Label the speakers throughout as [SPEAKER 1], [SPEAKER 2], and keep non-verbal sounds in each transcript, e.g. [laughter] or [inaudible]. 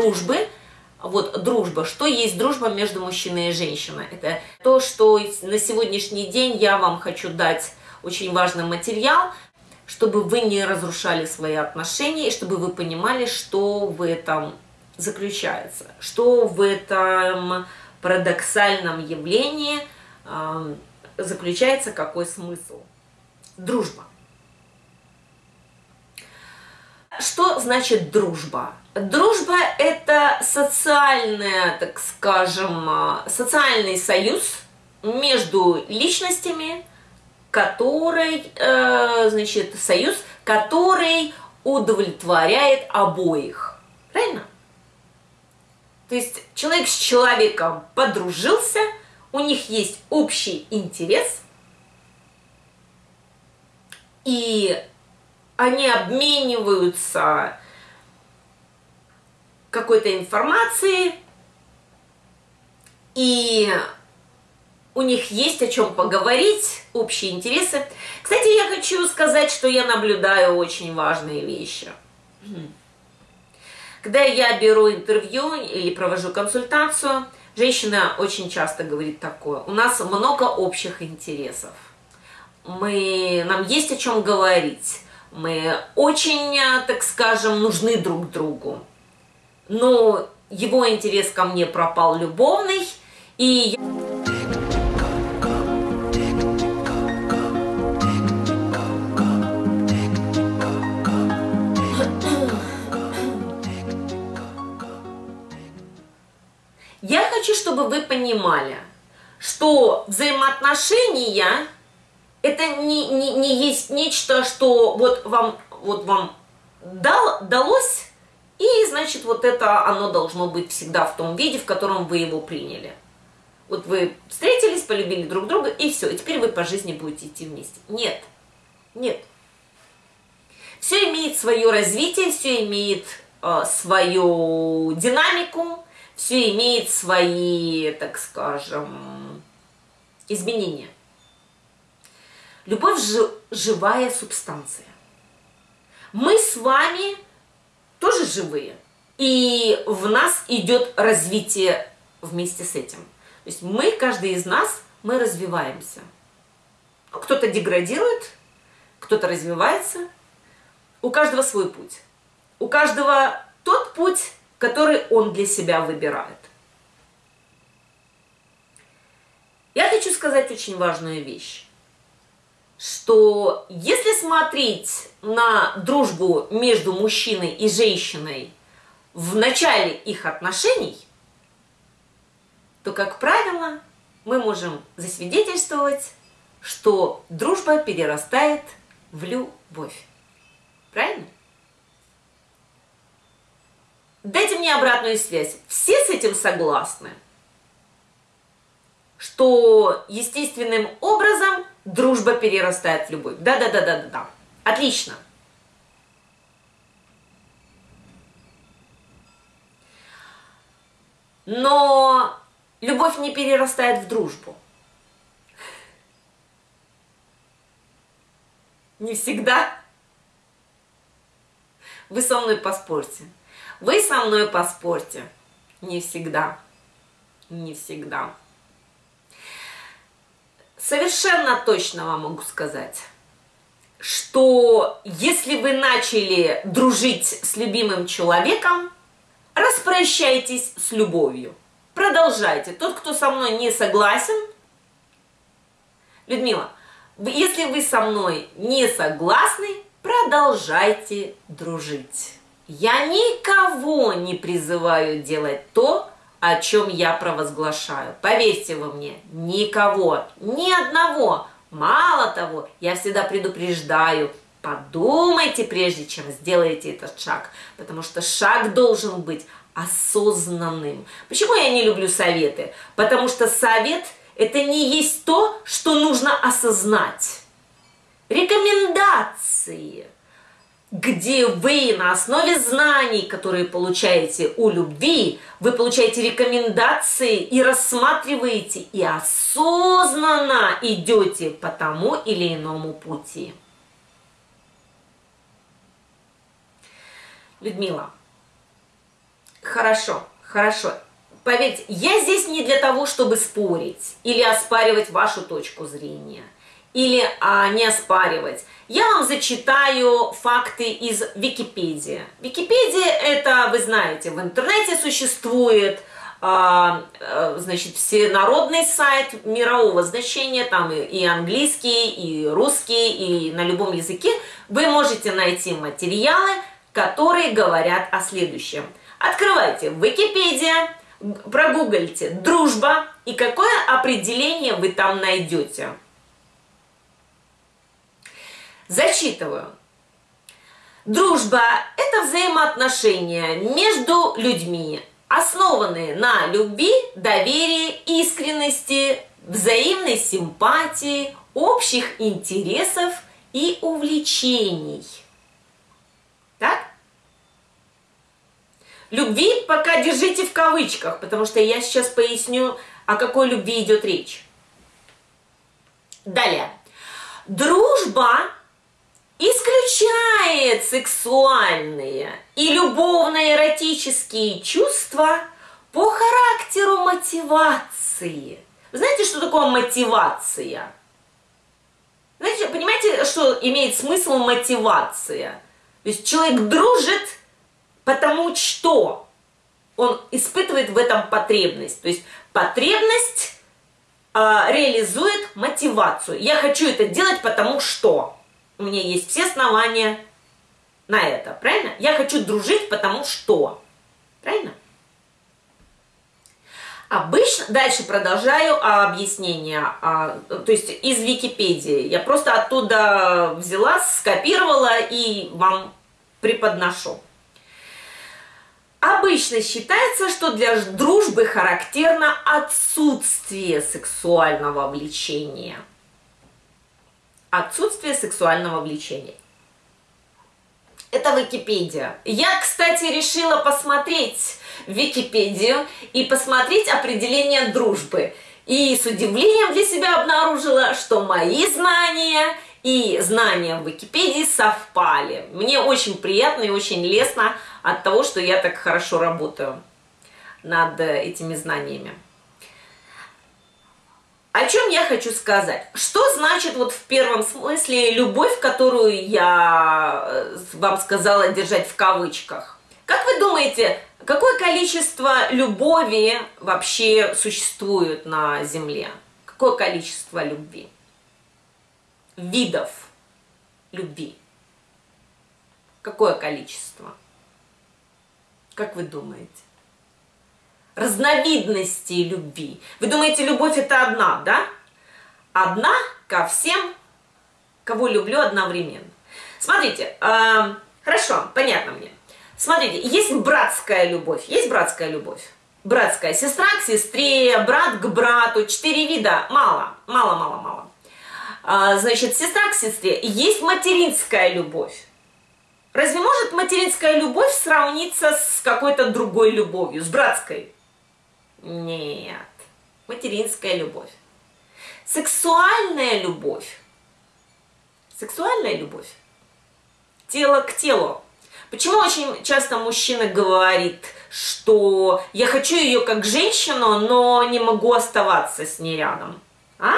[SPEAKER 1] дружбы, вот дружба, что есть дружба между мужчиной и женщиной? Это то, что на сегодняшний день я вам хочу дать очень важный материал, чтобы вы не разрушали свои отношения и чтобы вы понимали, что в этом заключается, что в этом парадоксальном явлении э, заключается какой смысл. Дружба. Что значит дружба? Дружба – это социальная, так скажем, а, социальный союз между личностями, который, э, значит, союз, который удовлетворяет обоих. Правильно? То есть человек с человеком подружился, у них есть общий интерес, и они обмениваются какой-то информацией, и у них есть о чем поговорить, общие интересы. Кстати, я хочу сказать, что я наблюдаю очень важные вещи. Когда я беру интервью или провожу консультацию, женщина очень часто говорит такое. У нас много общих интересов. Мы, нам есть о чем говорить. Мы очень, так скажем, нужны друг другу. Но его интерес ко мне пропал любовный, и... Я хочу, чтобы вы понимали, что взаимоотношения это не, не, не есть нечто, что вот вам, вот вам дал, далось, и значит вот это оно должно быть всегда в том виде, в котором вы его приняли. Вот вы встретились, полюбили друг друга, и все, и теперь вы по жизни будете идти вместе. Нет, нет. Все имеет свое развитие, все имеет э, свою динамику, все имеет свои, так скажем, изменения. Любовь – живая субстанция. Мы с вами тоже живые. И в нас идет развитие вместе с этим. То есть мы, каждый из нас, мы развиваемся. Кто-то деградирует, кто-то развивается. У каждого свой путь. У каждого тот путь, который он для себя выбирает. Я хочу сказать очень важную вещь, что если смотреть на дружбу между мужчиной и женщиной в начале их отношений, то, как правило, мы можем засвидетельствовать, что дружба перерастает в любовь. Правильно? Дайте мне обратную связь. Все с этим согласны? Что естественным образом дружба перерастает в любовь. Да-да-да-да-да. Отлично. Но любовь не перерастает в дружбу. Не всегда. Вы со мной поспорьте. Вы со мной поспорьте. Не всегда. Не всегда. Совершенно точно вам могу сказать, что если вы начали дружить с любимым человеком, распрощайтесь с любовью. Продолжайте. Тот, кто со мной не согласен, Людмила, если вы со мной не согласны, продолжайте дружить. Я никого не призываю делать то, о чем я провозглашаю. Поверьте вы мне, никого, ни одного. Мало того, я всегда предупреждаю, подумайте прежде, чем сделаете этот шаг, потому что шаг должен быть осознанным. Почему я не люблю советы? Потому что совет – это не есть то, что нужно осознать. Рекомендации – где вы на основе знаний, которые получаете у любви, вы получаете рекомендации и рассматриваете и осознанно идете по тому или иному пути. Людмила, Хорошо, хорошо. Поверьте, я здесь не для того, чтобы спорить или оспаривать вашу точку зрения, или а, не оспаривать. Я вам зачитаю факты из Википедии. Википедия это, вы знаете, в интернете существует, а, а, значит, всенародный сайт мирового значения, там и, и английский, и русский, и на любом языке. Вы можете найти материалы, которые говорят о следующем. Открывайте Википедия, прогуглите «дружба» и какое определение вы там найдете. Зачитываю. Дружба – это взаимоотношения между людьми, основанные на любви, доверии, искренности, взаимной симпатии, общих интересов и увлечений. Так? Любви пока держите в кавычках, потому что я сейчас поясню, о какой любви идет речь. Далее. Дружба исключает сексуальные и любовно-эротические чувства по характеру мотивации. Вы знаете, что такое мотивация? Знаете, понимаете, что имеет смысл мотивация? То есть человек дружит, потому что он испытывает в этом потребность. То есть потребность э, реализует мотивацию. Я хочу это делать, потому что у меня есть все основания на это, правильно? Я хочу дружить, потому что, правильно? Обычно, дальше продолжаю объяснение, а, то есть из Википедии. Я просто оттуда взяла, скопировала и вам преподношу. Обычно считается, что для дружбы характерно отсутствие сексуального влечения – Отсутствие сексуального влечения. Это Википедия. Я, кстати, решила посмотреть Википедию и посмотреть определение дружбы. И с удивлением для себя обнаружила, что мои знания и знания в Википедии совпали. Мне очень приятно и очень лестно от того, что я так хорошо работаю над этими знаниями. О чем я хочу сказать? Что значит вот в первом смысле любовь, которую я э, вам сказала держать в кавычках? Как вы думаете, какое количество любови вообще существует на Земле? Какое количество любви? Видов любви. Какое количество? Как вы думаете? Разновидностей любви. Вы думаете, любовь это одна, да? Одна ко всем, кого люблю одновременно. Смотрите, э, хорошо, понятно мне. Смотрите, есть братская любовь, есть братская любовь. Братская сестра к сестре, брат к брату, четыре вида, мало, мало, мало, мало. А, значит, сестра к сестре. Есть материнская любовь. Разве может материнская любовь сравниться с какой-то другой любовью, с братской? Нет. Материнская любовь. Сексуальная любовь. Сексуальная любовь. Тело к телу. Почему очень часто мужчина говорит, что я хочу ее как женщину, но не могу оставаться с ней рядом? А?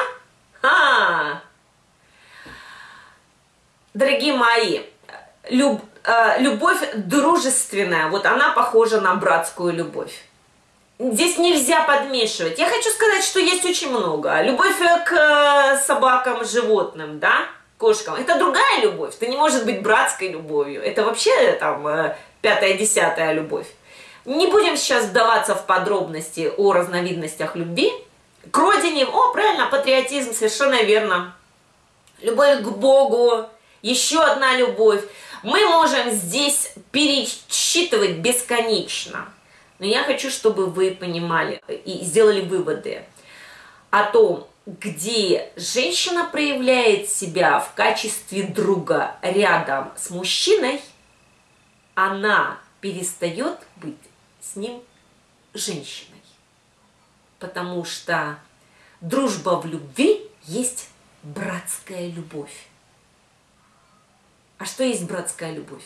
[SPEAKER 1] А! Дорогие мои, люб, э, любовь дружественная, вот она похожа на братскую любовь. Здесь нельзя подмешивать. Я хочу сказать, что есть очень много. Любовь к э, собакам, животным, да, кошкам. Это другая любовь. Это не может быть братской любовью. Это вообще там э, пятая-десятая любовь. Не будем сейчас вдаваться в подробности о разновидностях любви. К родине, о, правильно, патриотизм, совершенно верно. Любовь к Богу, еще одна любовь. Мы можем здесь пересчитывать бесконечно. Но я хочу, чтобы вы понимали и сделали выводы о том, где женщина проявляет себя в качестве друга рядом с мужчиной, она перестает быть с ним женщиной. Потому что дружба в любви есть братская любовь. А что есть братская любовь?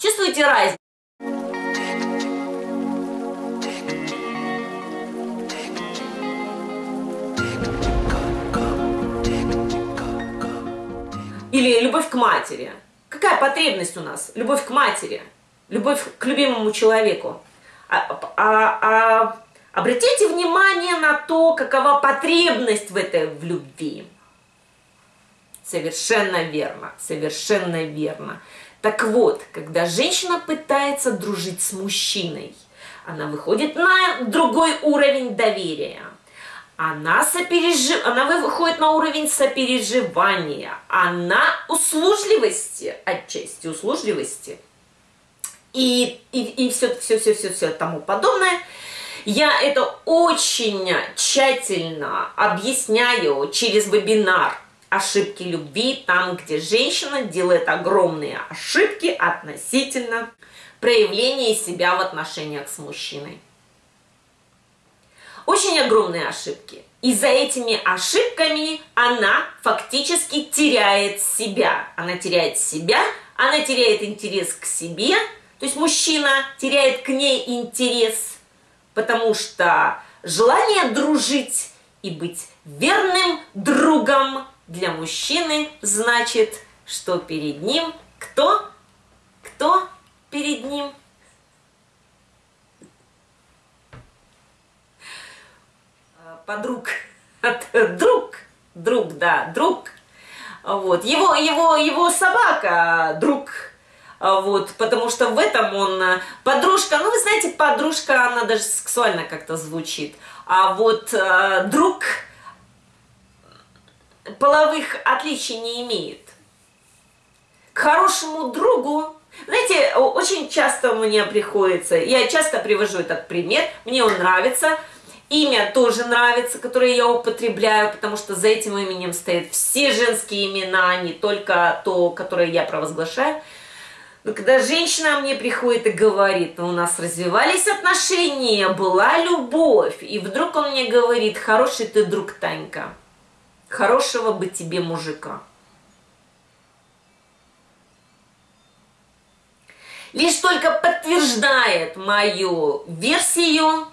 [SPEAKER 1] Чувствуете разницу? Или любовь к матери. Какая потребность у нас? Любовь к матери, любовь к любимому человеку. А, а, а, обратите внимание на то, какова потребность в этой в любви. Совершенно верно, совершенно верно. Так вот, когда женщина пытается дружить с мужчиной, она выходит на другой уровень доверия. Она, сопережив... она выходит на уровень сопереживания, она услужливости, отчасти услужливости, и, и, и все, все, все, все, все тому подобное. Я это очень тщательно объясняю через вебинар ошибки любви, там, где женщина делает огромные ошибки относительно проявления себя в отношениях с мужчиной. Очень огромные ошибки. И за этими ошибками она фактически теряет себя. Она теряет себя, она теряет интерес к себе, то есть мужчина теряет к ней интерес, потому что желание дружить и быть верным другом для мужчины значит, что перед ним кто? Кто перед ним? Подруг. [laughs] Друг. Друг, да, друг. Вот. Его, его, его собака, друг. Вот, потому что в этом он подружка, ну вы знаете, подружка, она даже сексуально как-то звучит. А вот э, друг половых отличий не имеет. К хорошему другу, знаете, очень часто мне приходится, я часто привожу этот пример, мне он нравится, имя тоже нравится, которое я употребляю, потому что за этим именем стоят все женские имена, не только то, которое я провозглашаю. Но когда женщина мне приходит и говорит, «Ну, у нас развивались отношения, была любовь, и вдруг он мне говорит, хороший ты друг, Танька хорошего бы тебе мужика. Лишь только подтверждает мою версию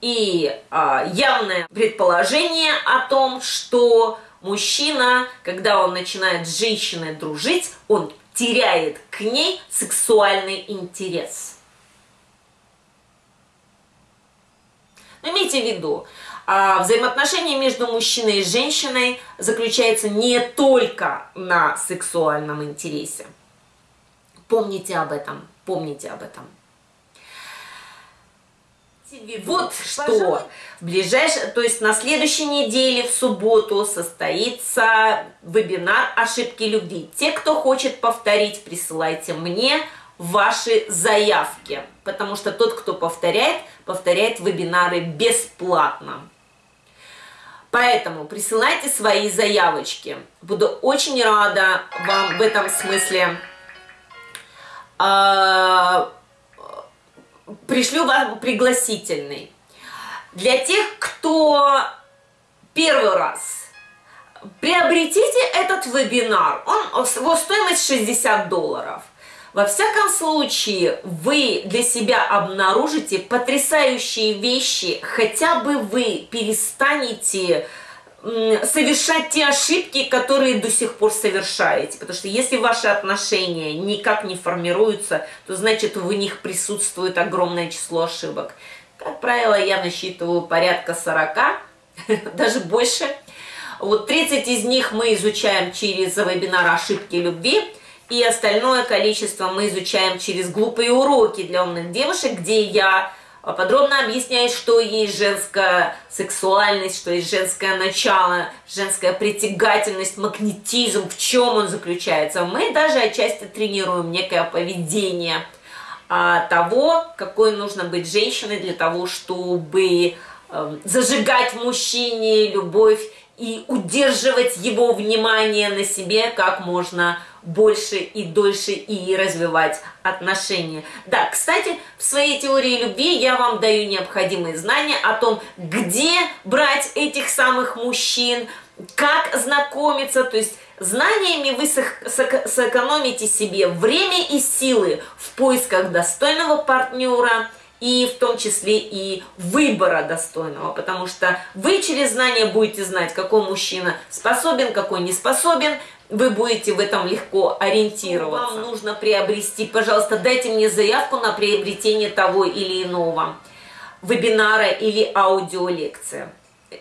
[SPEAKER 1] и а, явное предположение о том, что мужчина, когда он начинает с женщиной дружить, он теряет к ней сексуальный интерес. Но имейте в виду, а взаимоотношения между мужчиной и женщиной заключаются не только на сексуальном интересе. Помните об этом, помните об этом. Вот что в ближайшее, то есть на следующей неделе, в субботу, состоится вебинар «Ошибки любви». Те, кто хочет повторить, присылайте мне ваши заявки, потому что тот, кто повторяет, повторяет вебинары бесплатно. Поэтому присылайте свои заявочки. Буду очень рада вам в этом смысле. А, пришлю вам пригласительный. Для тех, кто первый раз, приобретите этот вебинар. Он, его стоимость 60 долларов. Во всяком случае, вы для себя обнаружите потрясающие вещи, хотя бы вы перестанете совершать те ошибки, которые до сих пор совершаете. Потому что если ваши отношения никак не формируются, то значит в них присутствует огромное число ошибок. Как правило, я насчитываю порядка 40, [laughs] даже больше. Вот 30 из них мы изучаем через вебинар «Ошибки любви», и остальное количество мы изучаем через глупые уроки для умных девушек, где я подробно объясняю, что есть женская сексуальность, что есть женское начало, женская притягательность, магнетизм, в чем он заключается. Мы даже отчасти тренируем некое поведение а, того, какой нужно быть женщиной для того, чтобы э, зажигать в мужчине любовь и удерживать его внимание на себе как можно больше и дольше и развивать отношения. Да, кстати, в своей теории любви я вам даю необходимые знания о том, где брать этих самых мужчин, как знакомиться, то есть Знаниями вы сэкономите себе время и силы в поисках достойного партнера и в том числе и выбора достойного, потому что вы через знания будете знать, какой мужчина способен, какой не способен, вы будете в этом легко ориентироваться. Вам нужно приобрести, пожалуйста, дайте мне заявку на приобретение того или иного вебинара или аудиолекции.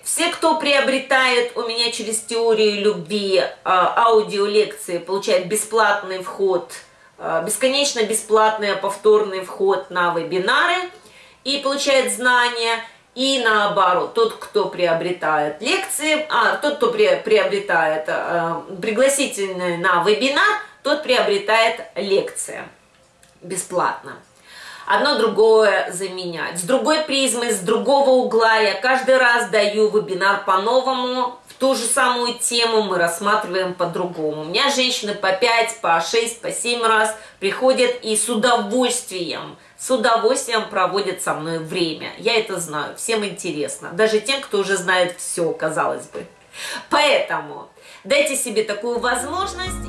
[SPEAKER 1] Все, кто приобретает у меня через теорию любви а, аудиолекции, получают бесплатный вход, а, бесконечно бесплатный повторный вход на вебинары и получает знания – и наоборот, тот, кто приобретает лекции, а тот, кто приобретает э, пригласительный на вебинар, тот приобретает лекции бесплатно. Одно другое заменять. С другой призмы, с другого угла я каждый раз даю вебинар по-новому, в ту же самую тему мы рассматриваем по-другому. У меня женщины по 5, по 6, по 7 раз приходят и с удовольствием – с удовольствием проводят со мной время. Я это знаю, всем интересно. Даже тем, кто уже знает все, казалось бы. Поэтому дайте себе такую возможность.